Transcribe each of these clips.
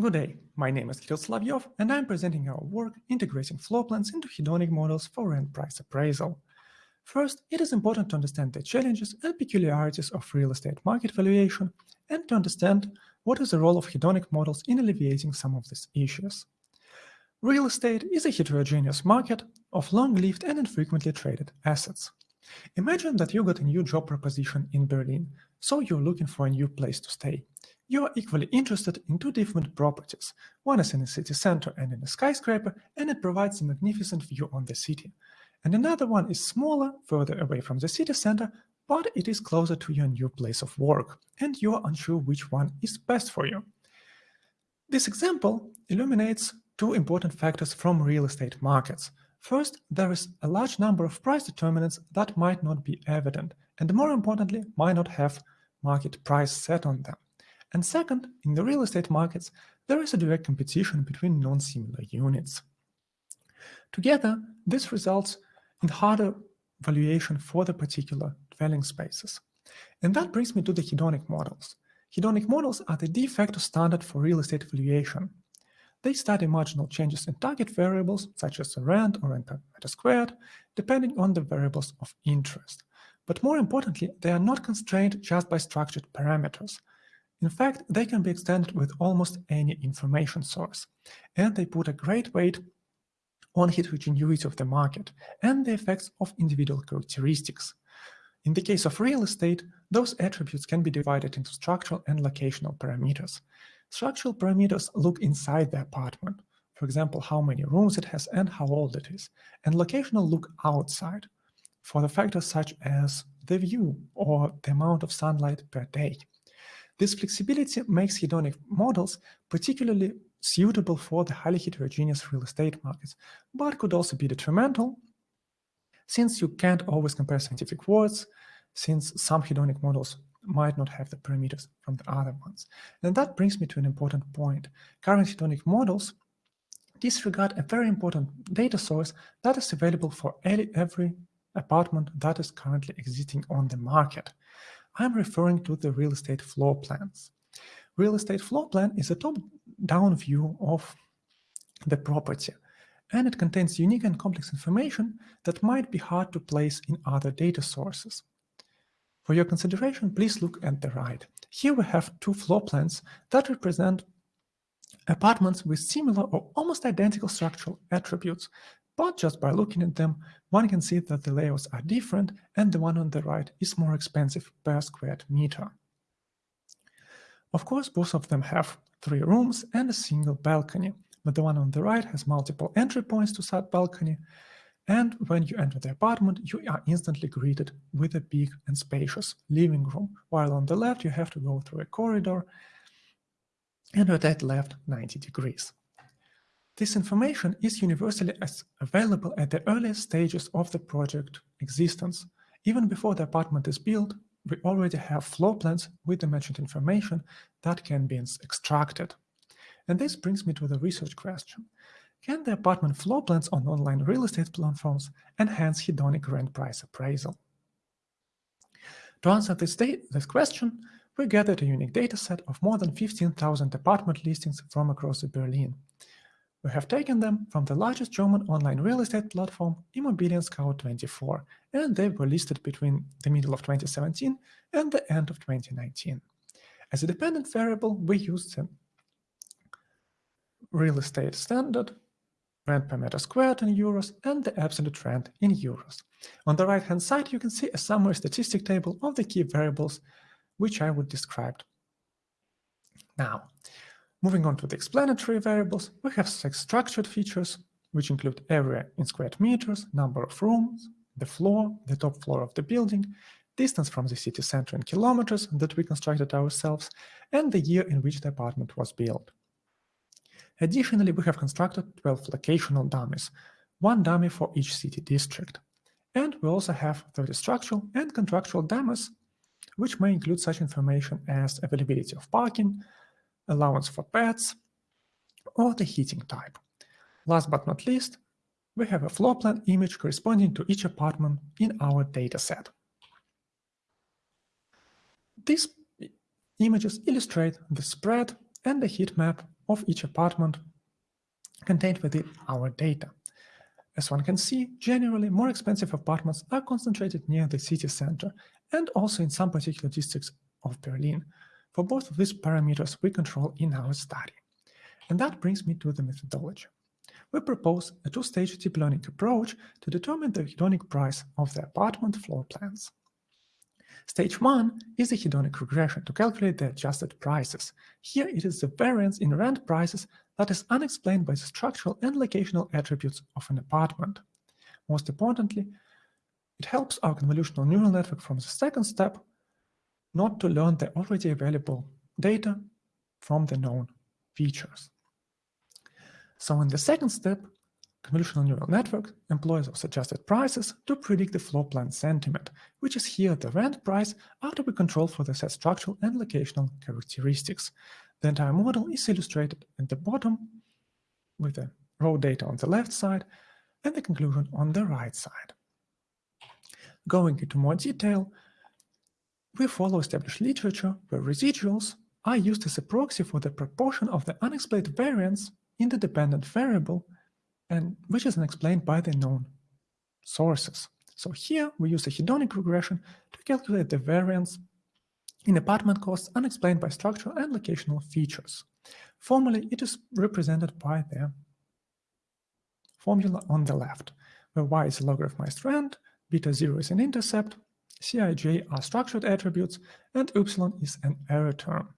Good day, my name is Kirill Solovyov, and I'm presenting our work integrating floor plans into hedonic models for rent price appraisal. First, it is important to understand the challenges and peculiarities of real estate market valuation and to understand what is the role of hedonic models in alleviating some of these issues. Real estate is a heterogeneous market of long-lived and infrequently traded assets. Imagine that you got a new job proposition in Berlin, so you're looking for a new place to stay you are equally interested in two different properties. One is in the city center and in a skyscraper, and it provides a magnificent view on the city. And another one is smaller, further away from the city center, but it is closer to your new place of work, and you are unsure which one is best for you. This example illuminates two important factors from real estate markets. First, there is a large number of price determinants that might not be evident, and more importantly, might not have market price set on them. And second, in the real estate markets, there is a direct competition between non-similar units. Together, this results in harder valuation for the particular dwelling spaces. And that brings me to the hedonic models. Hedonic models are the de facto standard for real estate valuation. They study marginal changes in target variables, such as rent or rent per meter squared, depending on the variables of interest. But more importantly, they are not constrained just by structured parameters. In fact, they can be extended with almost any information source, and they put a great weight on heterogeneity of the market and the effects of individual characteristics. In the case of real estate, those attributes can be divided into structural and locational parameters. Structural parameters look inside the apartment, for example, how many rooms it has and how old it is, and locational look outside, for the factors such as the view or the amount of sunlight per day. This flexibility makes hedonic models particularly suitable for the highly heterogeneous real estate markets, but could also be detrimental since you can't always compare scientific words, since some hedonic models might not have the parameters from the other ones. And that brings me to an important point. Current hedonic models disregard a very important data source that is available for every apartment that is currently existing on the market. I'm referring to the real estate floor plans. Real estate floor plan is a top-down view of the property, and it contains unique and complex information that might be hard to place in other data sources. For your consideration, please look at the right. Here we have two floor plans that represent apartments with similar or almost identical structural attributes but just by looking at them, one can see that the layouts are different and the one on the right is more expensive per square meter. Of course, both of them have three rooms and a single balcony, but the one on the right has multiple entry points to that balcony, and when you enter the apartment, you are instantly greeted with a big and spacious living room, while on the left you have to go through a corridor and rotate left 90 degrees. This information is universally available at the earliest stages of the project existence. Even before the apartment is built, we already have floor plans with the mentioned information that can be extracted. And this brings me to the research question. Can the apartment floor plans on online real estate platforms enhance hedonic rent price appraisal? To answer this, this question, we gathered a unique dataset of more than 15,000 apartment listings from across Berlin. We have taken them from the largest German online real estate platform, Immobilien Scout 24, and they were listed between the middle of 2017 and the end of 2019. As a dependent variable, we used the real estate standard, rent per meter squared in euros, and the absolute rent in euros. On the right-hand side, you can see a summary statistic table of the key variables, which I would describe. Now, Moving on to the explanatory variables, we have six structured features, which include area in square meters, number of rooms, the floor, the top floor of the building, distance from the city center in kilometers that we constructed ourselves, and the year in which the apartment was built. Additionally, we have constructed 12 locational dummies, one dummy for each city district. And we also have 30 structural and contractual dummies, which may include such information as availability of parking, allowance for pets, or the heating type. Last but not least, we have a floor plan image corresponding to each apartment in our dataset. These images illustrate the spread and the heat map of each apartment contained within our data. As one can see, generally more expensive apartments are concentrated near the city center and also in some particular districts of Berlin. For both of these parameters we control in our study. And that brings me to the methodology. We propose a two-stage deep learning approach to determine the hedonic price of the apartment floor plans. Stage 1 is the hedonic regression to calculate the adjusted prices. Here it is the variance in rent prices that is unexplained by the structural and locational attributes of an apartment. Most importantly, it helps our convolutional neural network from the second step not to learn the already available data from the known features. So in the second step, convolutional neural network employs those suggested prices to predict the floor plan sentiment, which is here the rent price after we control for the set structural and locational characteristics. The entire model is illustrated at the bottom with the raw data on the left side and the conclusion on the right side. Going into more detail, we follow established literature where residuals are used as a proxy for the proportion of the unexplained variance in the dependent variable, and which is explained by the known sources. So here we use a hedonic regression to calculate the variance in apartment costs unexplained by structural and locational features. Formally, it is represented by the formula on the left, where y is a logarithmized rent, beta 0 is an intercept, Cij are structured attributes, and upsilon is an error term.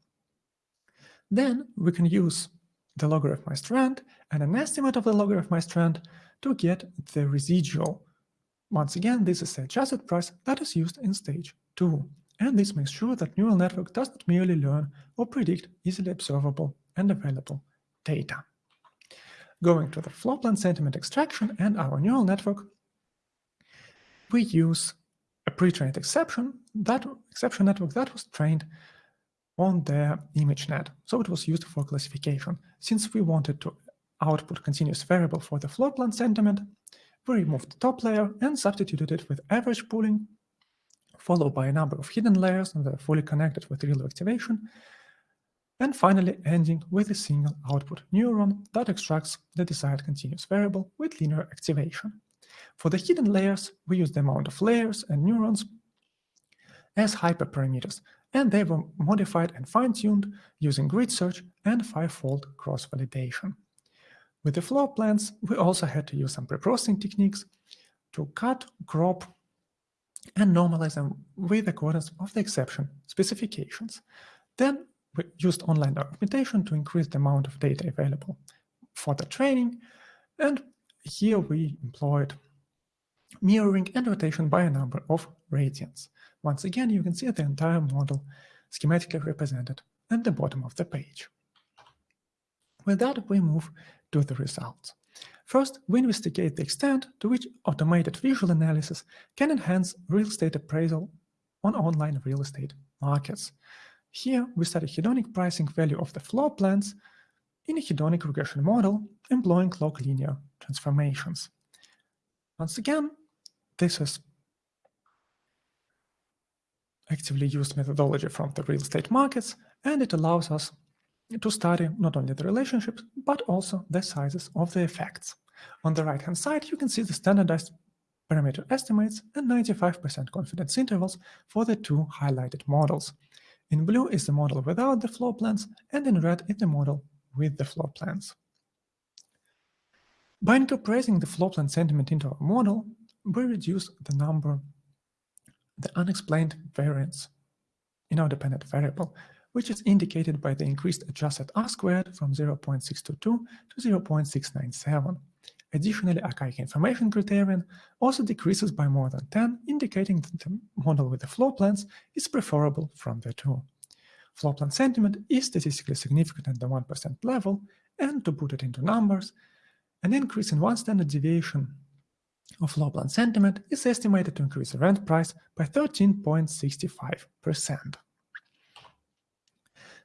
Then we can use the logarithmized rent and an estimate of the logarithmized rent to get the residual. Once again, this is the adjusted price that is used in stage 2, and this makes sure that neural network does not merely learn or predict easily observable and available data. Going to the floor plan sentiment extraction and our neural network, we use a pre-trained Xception, that Xception network that was trained on the ImageNet. So it was used for classification. Since we wanted to output continuous variable for the floor plan sentiment, we removed the top layer and substituted it with average pooling, followed by a number of hidden layers that are fully connected with ReLU activation, and finally ending with a single output neuron that extracts the desired continuous variable with linear activation. For the hidden layers, we use the amount of layers and neurons as hyperparameters, and they were modified and fine-tuned using grid search and five-fold cross-validation. With the floor plans, we also had to use some preprocessing techniques to cut, crop, and normalize them with accordance of the Xception specifications. Then we used online augmentation to increase the amount of data available for the training, and here we employed mirroring and rotation by a number of radians. Once again, you can see the entire model schematically represented at the bottom of the page. With that, we move to the results. First, we investigate the extent to which automated visual analysis can enhance real estate appraisal on online real estate markets. Here, we study hedonic pricing value of the floor plans in a hedonic regression model employing log linear transformations. Once again, this is actively used methodology from the real estate markets, and it allows us to study not only the relationships, but also the sizes of the effects. On the right-hand side, you can see the standardized parameter estimates and 95% confidence intervals for the two highlighted models. In blue is the model without the floor plans, and in red is the model with the floor plans. By incorporating the floor plan sentiment into our model, we reduce the number, the unexplained variance in our dependent variable, which is indicated by the increased adjusted R squared from 0.622 to 0.697. Additionally, Akaike information criterion also decreases by more than 10, indicating that the model with the floor plans is preferable from the two. Floor plan sentiment is statistically significant at the 1% level, and to put it into numbers, an increase in one standard deviation of plan sentiment is estimated to increase the rent price by 13.65%.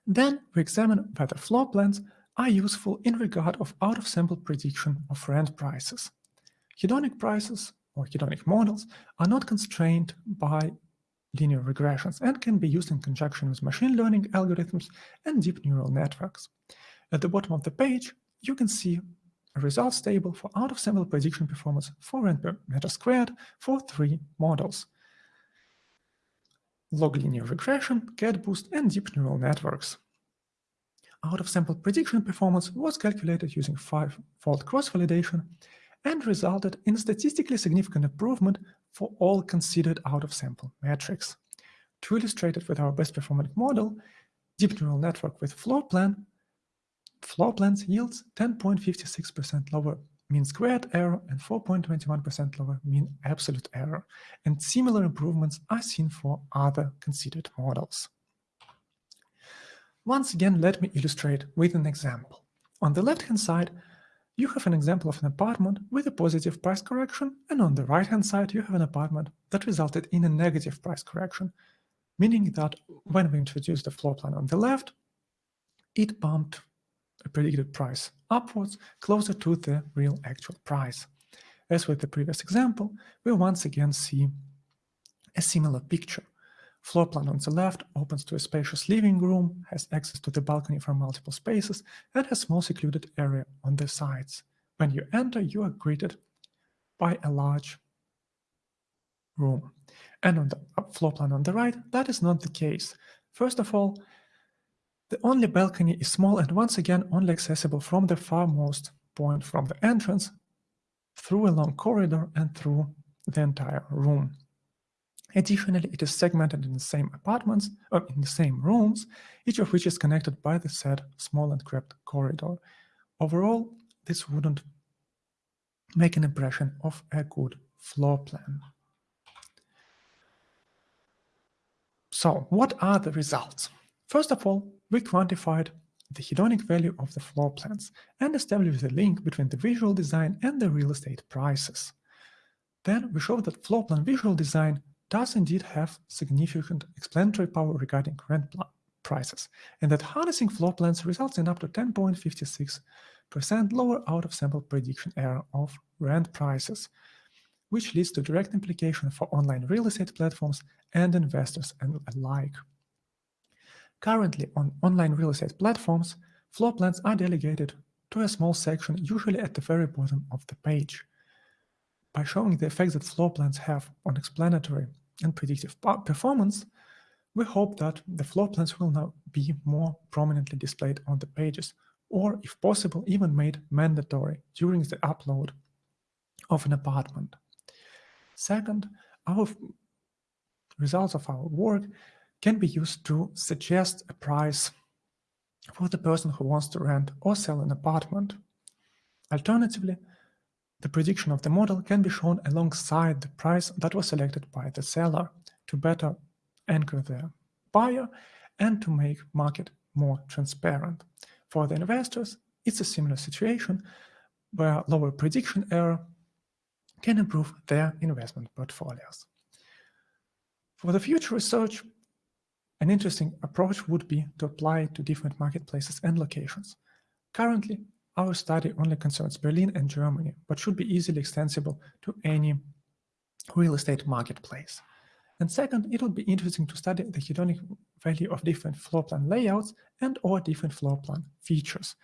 Then we examine whether floor plans are useful in regard of out-of-sample prediction of rent prices. Hedonic prices or hedonic models are not constrained by linear regressions and can be used in conjunction with machine learning algorithms and deep neural networks. At the bottom of the page, you can see results table for out-of-sample prediction performance for rent per meter squared for three models. Log linear regression, XGBoost, and deep neural networks. Out-of-sample prediction performance was calculated using five-fold cross-validation and resulted in statistically significant improvement for all considered out-of-sample metrics. To illustrate it with our best performing model, deep neural network with floor plan, floor plans yields 10.56% lower mean squared error and 4.21% lower mean absolute error, and similar improvements are seen for other considered models. Once again, let me illustrate with an example. On the left-hand side, you have an example of an apartment with a positive price correction, and on the right-hand side, you have an apartment that resulted in a negative price correction, meaning that when we introduced the floor plan on the left, it bumped a predicted price upwards closer to the real actual price. As with the previous example, we once again see a similar picture. Floor plan on the left opens to a spacious living room, has access to the balcony from multiple spaces, and has small secluded area on the sides. When you enter, you are greeted by a large room. And on the floor plan on the right, that is not the case. First of all, the only balcony is small and once again only accessible from the farmost point from the entrance, through a long corridor and through the entire room. Additionally, it is segmented in the same apartments, or in the same rooms, each of which is connected by the said small and cramped corridor. Overall, this wouldn't make an impression of a good floor plan. So what are the results? First of all, we quantified the hedonic value of the floor plans and established the link between the visual design and the real estate prices. Then we showed that floor plan visual design does indeed have significant explanatory power regarding rent prices, and that harnessing floor plans results in up to 10.56% lower out-of-sample prediction error of rent prices, which leads to direct implication for online real estate platforms and investors and alike. Currently, on online real estate platforms, floor plans are delegated to a small section, usually at the very bottom of the page. By showing the effects that floor plans have on explanatory and predictive performance, we hope that the floor plans will now be more prominently displayed on the pages, or if possible, even made mandatory during the upload of an apartment. Second, our results of our work can be used to suggest a price for the person who wants to rent or sell an apartment. Alternatively, the prediction of the model can be shown alongside the price that was selected by the seller to better anchor the buyer and to make market more transparent. For the investors, it's a similar situation where lower prediction error can improve their investment portfolios. For the future research, an interesting approach would be to apply it to different marketplaces and locations. Currently, our study only concerns Berlin and Germany, but should be easily extensible to any real estate marketplace. And second, it would be interesting to study the hedonic value of different floor plan layouts and or different floor plan features.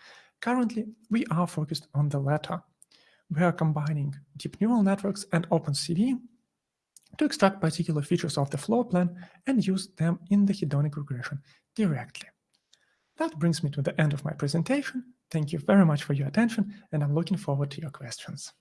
Currently, we are focused on the latter. We are combining deep neural networks and OpenCV to extract particular features of the floor plan and use them in the hedonic regression directly. That brings me to the end of my presentation. Thank you very much for your attention, and I'm looking forward to your questions.